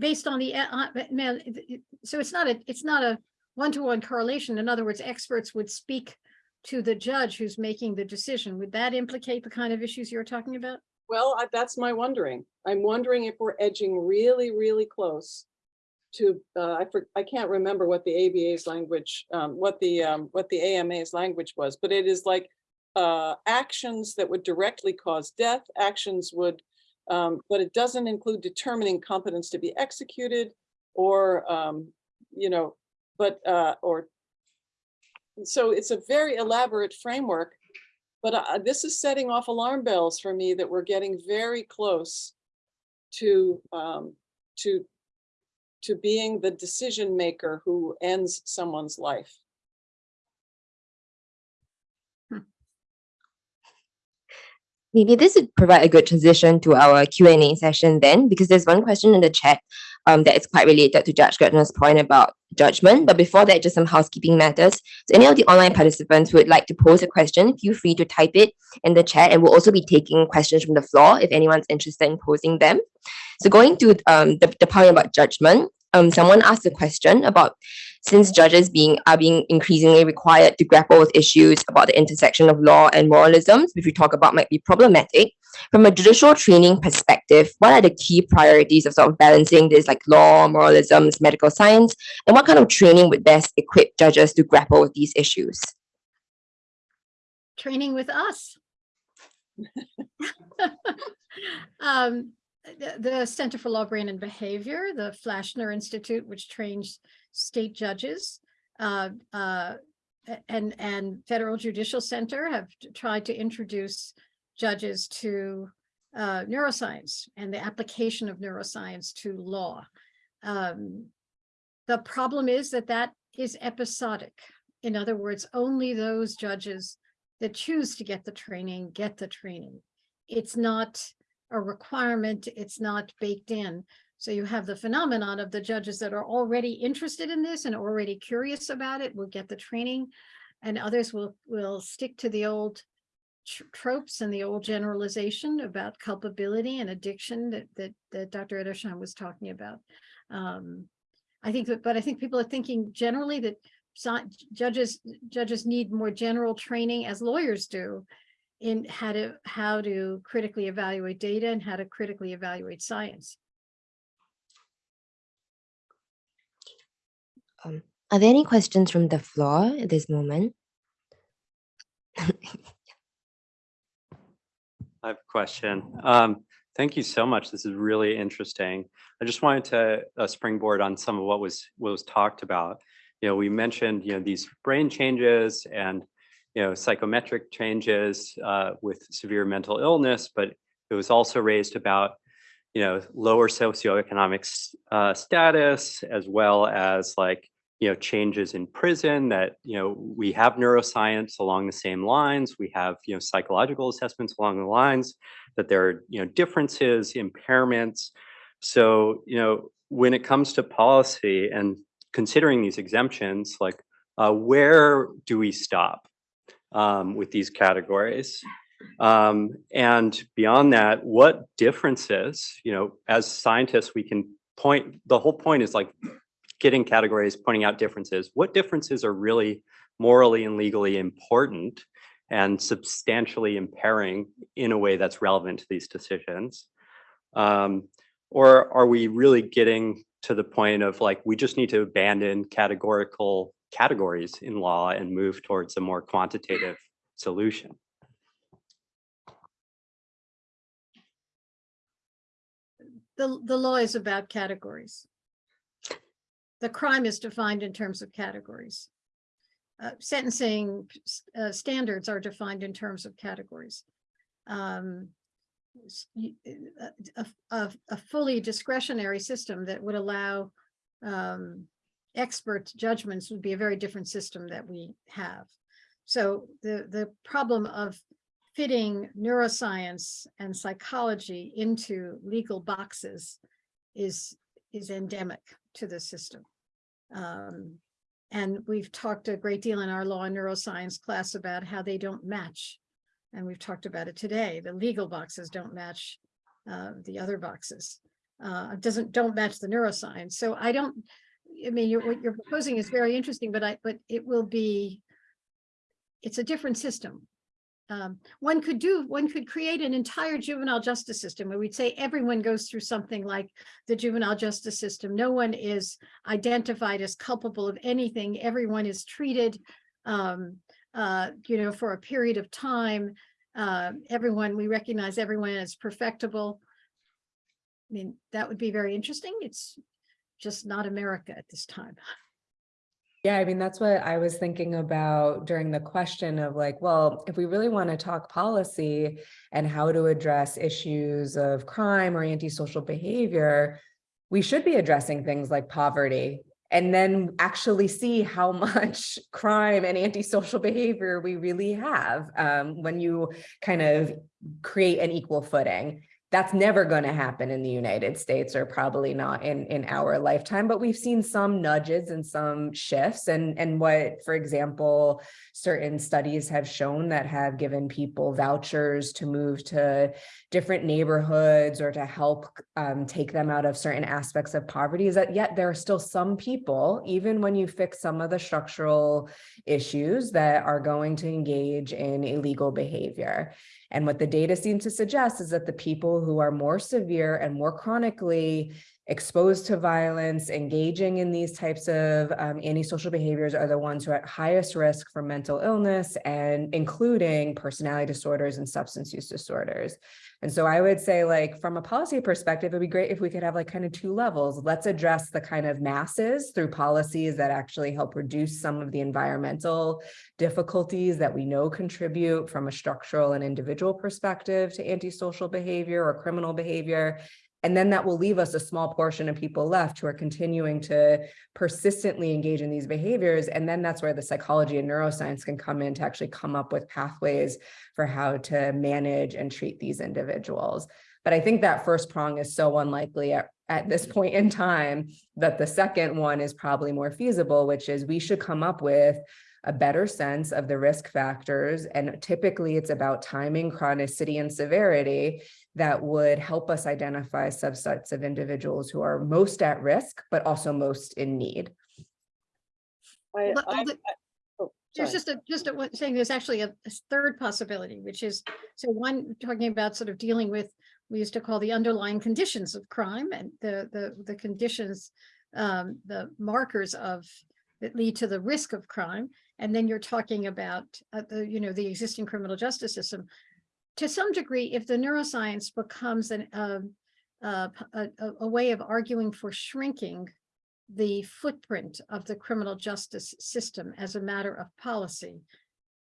Based on the, uh, uh, but now, it- it- so it's not a, it's not a one-to-one correlation. In other words, experts would speak to the judge who's making the decision. Would that implicate the kind of issues you're talking about? Well, I- that's my wondering. I'm wondering if we're edging really, really close to, uh, I, for- I can't remember what the ABA's language, um, what the, um, what the AMA's language was, but it is like uh, actions that would directly cause death, actions would, um, but it doesn't include determining competence to be executed or, um, you know, but, uh, or so it's a very elaborate framework, but uh, this is setting off alarm bells for me that we're getting very close to, um, to, to being the decision maker who ends someone's life. Maybe this would provide a good transition to our Q&A session then, because there's one question in the chat um, that is quite related to Judge Gertner's point about judgment. But before that, just some housekeeping matters. So any of the online participants would like to pose a question, feel free to type it in the chat and we'll also be taking questions from the floor if anyone's interested in posing them. So going to um, the, the point about judgment, um, someone asked a question about since judges being are being increasingly required to grapple with issues about the intersection of law and moralisms, which we talk about might be problematic. From a judicial training perspective, what are the key priorities of sort of balancing this like law, moralisms, medical science, and what kind of training would best equip judges to grapple with these issues? Training with us. Um, the, the Center for Law, Brain and Behavior, the Flaschner Institute, which trains state judges, uh, uh, and, and Federal Judicial Center have tried to introduce judges to uh, neuroscience and the application of neuroscience to law. Um, the problem is that that is episodic. In other words, only those judges that choose to get the training, get the training. It's not a requirement, it's not baked in. So you have the phenomenon of the judges that are already interested in this and already curious about it will get the training. And others will, will stick to the old tropes and the old generalization about culpability and addiction that, that, that Dr. Edersheim was talking about. Um, I think that, but I think people are thinking generally that judges, judges need more general training as lawyers do in how to, how to critically evaluate data and how to critically evaluate science. Um, are there any questions from the floor at this moment? I have a question. Um, thank you so much. This is really interesting. I just wanted to uh, springboard on some of what was what was talked about. You know, we mentioned you know these brain changes and you know psychometric changes uh, with severe mental illness, but it was also raised about you know lower socioeconomic uh, status as well as like you know changes in prison that you know we have neuroscience along the same lines we have you know psychological assessments along the lines that there are you know differences impairments. So you know when it comes to policy and considering these exemptions like uh, where do we stop um, with these categories? Um, and beyond that what differences you know as scientists we can point the whole point is like getting categories, pointing out differences. What differences are really morally and legally important and substantially impairing in a way that's relevant to these decisions? Um, or are we really getting to the point of like, we just need to abandon categorical categories in law and move towards a more quantitative solution? The, the law is about categories. The crime is defined in terms of categories. Uh, sentencing uh, standards are defined in terms of categories. Um, uh, a, a, a fully discretionary system that would allow um, expert judgments would be a very different system that we have. So the, the problem of fitting neuroscience and psychology into legal boxes is, is endemic to the system. Um, and we've talked a great deal in our law and neuroscience class about how they don't match. And we've talked about it today. The legal boxes don't match uh, the other boxes. Uh, doesn't, don't match the neuroscience. So I don't, I mean, you're, what you're proposing is very interesting, but I, but it will be, it's a different system. Um, one could do, one could create an entire juvenile justice system where we'd say everyone goes through something like the juvenile justice system. No one is identified as culpable of anything. Everyone is treated, um, uh, you know, for a period of time. Uh, everyone, we recognize everyone as perfectible. I mean, that would be very interesting. It's just not America at this time. Yeah, I mean, that's what I was thinking about during the question of like, well, if we really want to talk policy and how to address issues of crime or antisocial behavior, we should be addressing things like poverty and then actually see how much crime and antisocial behavior we really have um, when you kind of create an equal footing. That's never going to happen in the United States or probably not in, in our lifetime, but we've seen some nudges and some shifts. And, and what, for example, certain studies have shown that have given people vouchers to move to different neighborhoods or to help um, take them out of certain aspects of poverty is that yet there are still some people, even when you fix some of the structural issues that are going to engage in illegal behavior. And what the data seems to suggest is that the people who are more severe and more chronically exposed to violence, engaging in these types of um, antisocial behaviors are the ones who are at highest risk for mental illness and including personality disorders and substance use disorders. And so I would say like from a policy perspective, it'd be great if we could have like kind of two levels. Let's address the kind of masses through policies that actually help reduce some of the environmental difficulties that we know contribute from a structural and individual perspective to antisocial behavior or criminal behavior. And then that will leave us a small portion of people left who are continuing to persistently engage in these behaviors. And then that's where the psychology and neuroscience can come in to actually come up with pathways for how to manage and treat these individuals. But I think that first prong is so unlikely at, at this point in time that the second one is probably more feasible, which is we should come up with a better sense of the risk factors. And typically it's about timing, chronicity, and severity that would help us identify subsets of individuals who are most at risk, but also most in need. I, I, I- oh, There's just a, just a, one- saying there's actually a a third possibility, which is, so one, talking about sort of dealing with, we used to call the underlying conditions of crime and the, the, the conditions, um, the markers of, that lead to the risk of crime. And then you're talking about, uh, the, you know, the existing criminal justice system. To some degree, if the neuroscience becomes an, um, uh, a, a- way of arguing for shrinking the footprint of the criminal justice system as a matter of policy,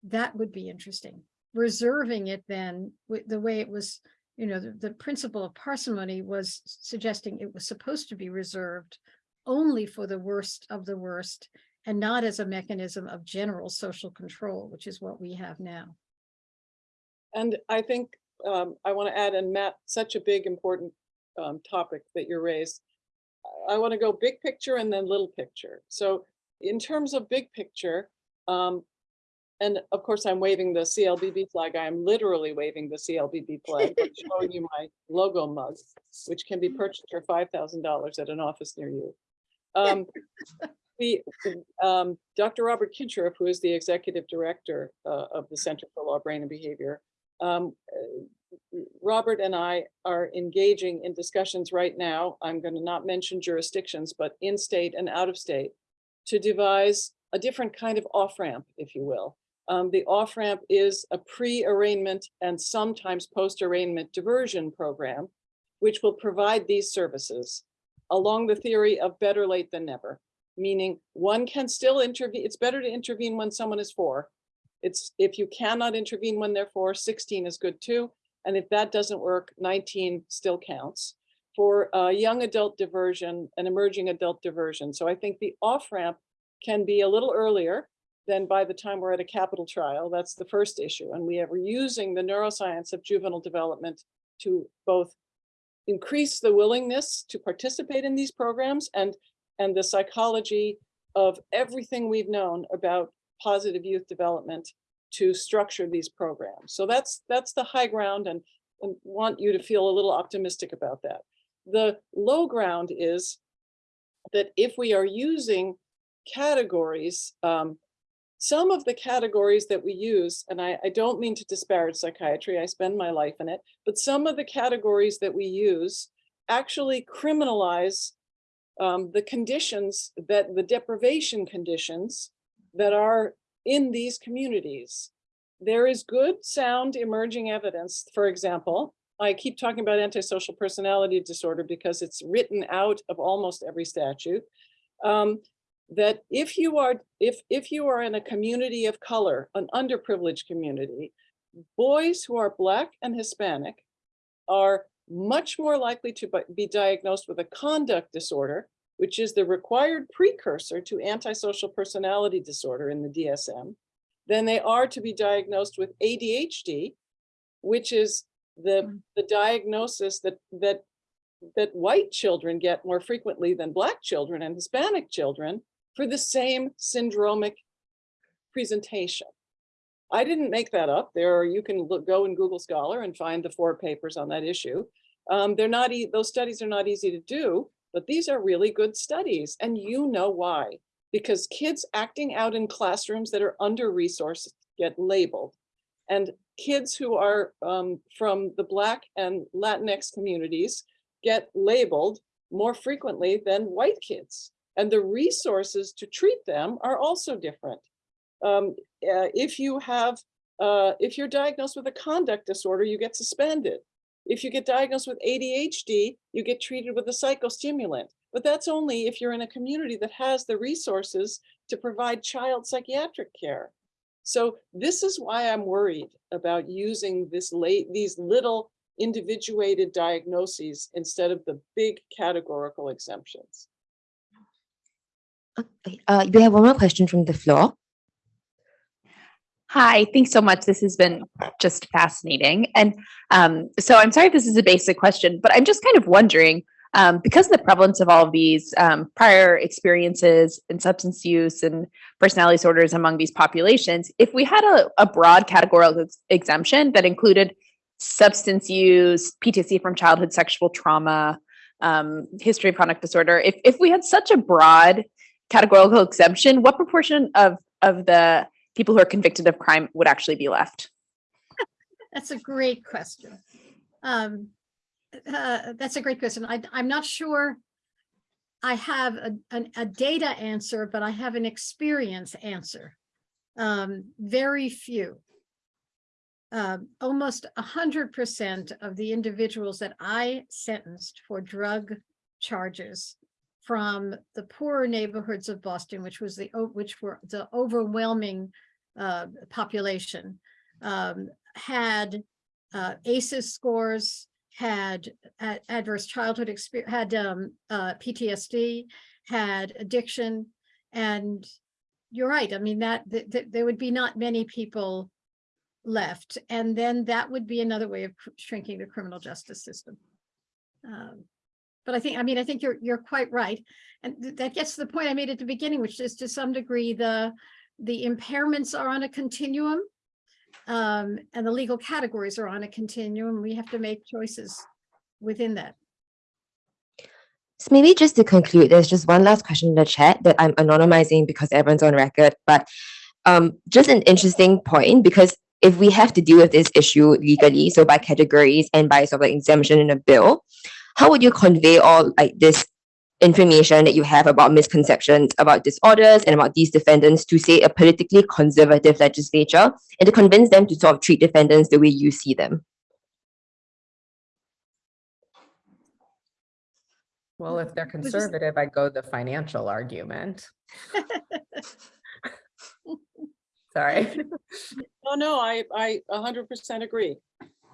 that would be interesting. Reserving it then, the way it was, you know, the, the principle of parsimony was suggesting it was supposed to be reserved only for the worst of the worst and not as a mechanism of general social control, which is what we have now. And I think um, I want to add, and Matt, such a big, important um, topic that you raised. I want to go big picture and then little picture. So in terms of big picture, um, and of course, I'm waving the CLBB flag. I am literally waving the CLBB flag, showing you my logo mug, which can be purchased for $5,000 at an office near you. Um, we, um, Dr. Robert Kinscherff, who is the executive director uh, of the Center for Law, Brain and Behavior, um, uh, Robert and I are engaging in discussions right now. I'm going to not mention jurisdictions, but in state and out of state to devise a different kind of off-ramp, if you will. Um, the off-ramp is a pre-arraignment and sometimes post-arraignment diversion program, which will provide these services along the theory of better late than never, meaning one can still intervene. It's better to intervene when someone is four. It's if you cannot intervene when they're four, 16 is good too. And if that doesn't work, 19 still counts for young adult diversion and emerging adult diversion. So I think the off-ramp can be a little earlier than by the time we're at a capital trial. That's the first issue. And we are using the neuroscience of juvenile development to both increase the willingness to participate in these programs and, and the psychology of everything we've known about positive youth development to structure these programs. So that's that's the high ground and, and want you to feel a little optimistic about that. The low ground is that if we are using categories, um, some of the categories that we use, and I, I don't mean to disparage psychiatry, I spend my life in it, but some of the categories that we use actually criminalize um, the conditions that the deprivation conditions that are in these communities. There is good sound emerging evidence, for example, I keep talking about antisocial personality disorder because it's written out of almost every statute. Um, that if you are if if you are in a community of color, an underprivileged community, boys who are black and Hispanic are much more likely to be diagnosed with a conduct disorder, which is the required precursor to antisocial personality disorder in the DSM, than they are to be diagnosed with ADHD, which is the, Mm. the diagnosis that, that, that white children get more frequently than black children and Hispanic children for the same syndromic presentation. I didn't make that up. There, are- you can look, go in Google Scholar and find the four papers on that issue. Um, they're not, ea- those studies are not easy to do, but these are really good studies and you know why. Because kids acting out in classrooms that are under-resourced get labeled. And kids who are um, from the Black and Latinx communities get labeled more frequently than white kids. And the resources to treat them are also different. Um, uh, if you have, uh, if you're diagnosed with a conduct disorder, you get suspended. If you get diagnosed with ADHD, you get treated with a psychostimulant. But that's only if you're in a community that has the resources to provide child psychiatric care. So this is why I'm worried about using this late, these little individuated diagnoses instead of the big categorical exemptions. Okay, Uh, we have one more question from the floor. Hi, thanks so much. This has been just fascinating. And um, so I'm sorry this is a basic question, but I'm just kind of wondering, um, because of the prevalence of all of these um, prior experiences in substance use and personality disorders among these populations, if we had a, a broad categorical ex- exemption that included substance use, PTSD from childhood sexual trauma, um, history of conduct disorder, if, if we had such a broad categorical exemption, what proportion of, of the people who are convicted of crime would actually be left? That's a great question. Um, uh, that's a great question. I, I'm not sure I have a, an- a data answer, but I have an experience answer. Um, very few. Um, almost a hundred percent of the individuals that I sentenced for drug charges from the poorer neighborhoods of Boston, which was the, which were the overwhelming uh, population, um, had uh, ACEs scores, had a- adverse childhood experience, had um, uh, PTSD, had addiction, and you're right. I mean, that, th- th- there would be not many people left, and then that would be another way of shrinking the criminal justice system. Um, But I think, I mean, I think you're, you're quite right. And th- that gets to the point I made at the beginning, which is to some degree, the, the impairments are on a continuum. Um, and the legal categories are on a continuum. We have to make choices within that. So maybe just to conclude, there's just one last question in the chat that I'm anonymizing because everyone's on record, but um, just an interesting point because if we have to deal with this issue legally, so by categories and by sort of like exemption in a bill, how would you convey all like this information that you have about misconceptions about disorders and about these defendants to say a politically conservative legislature and to convince them to sort of treat defendants the way you see them? Well, if they're conservative, I'd go the financial argument. Sorry. No, no, I, I a hundred percent agree.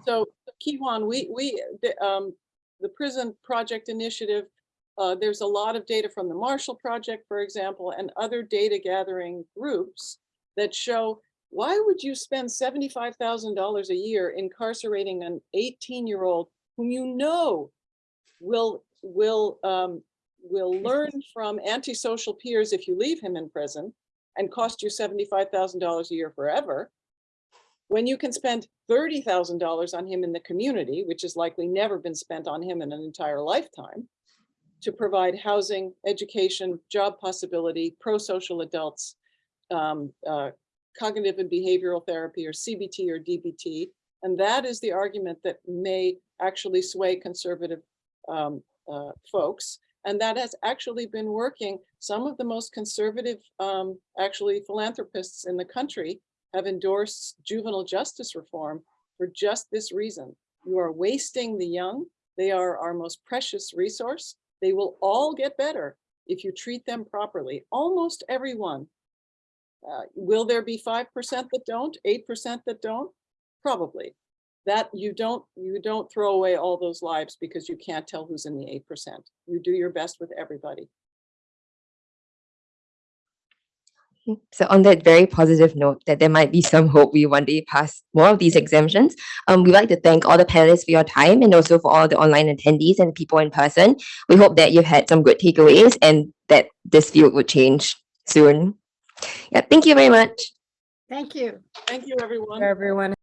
So Kiwan, we, we, um, the prison project initiative, uh, there's a lot of data from the Marshall Project, for example, and other data gathering groups that show why would you spend seventy-five thousand dollars a year incarcerating an eighteen-year-old whom you know will, will, um, will learn from antisocial peers if you leave him in prison and cost you seventy-five thousand dollars a year forever, when you can spend thirty thousand dollars on him in the community, which has likely never been spent on him in an entire lifetime, to provide housing, education, job possibility, pro-social adults, um, uh, cognitive and behavioral therapy or CBT or DBT. And that is the argument that may actually sway conservative um, uh, folks. And that has actually been working. Some of the most conservative, um, actually philanthropists in the country have endorsed juvenile justice reform for just this reason. You are wasting the young. They are our most precious resource. They will all get better if you treat them properly, almost everyone. Uh, will there be 5% that don't, 8% that don't? Probably. That you don't, you don't throw away all those lives because you can't tell who's in the 8%. You do your best with everybody. So on that very positive note that there might be some hope we one day pass more of these exemptions, um, we'd like to thank all the panelists for your time and also for all the online attendees and people in person. We hope that you've had some good takeaways and that this field would change soon. Yeah, thank you very much. Thank you. Thank you, everyone. Everyone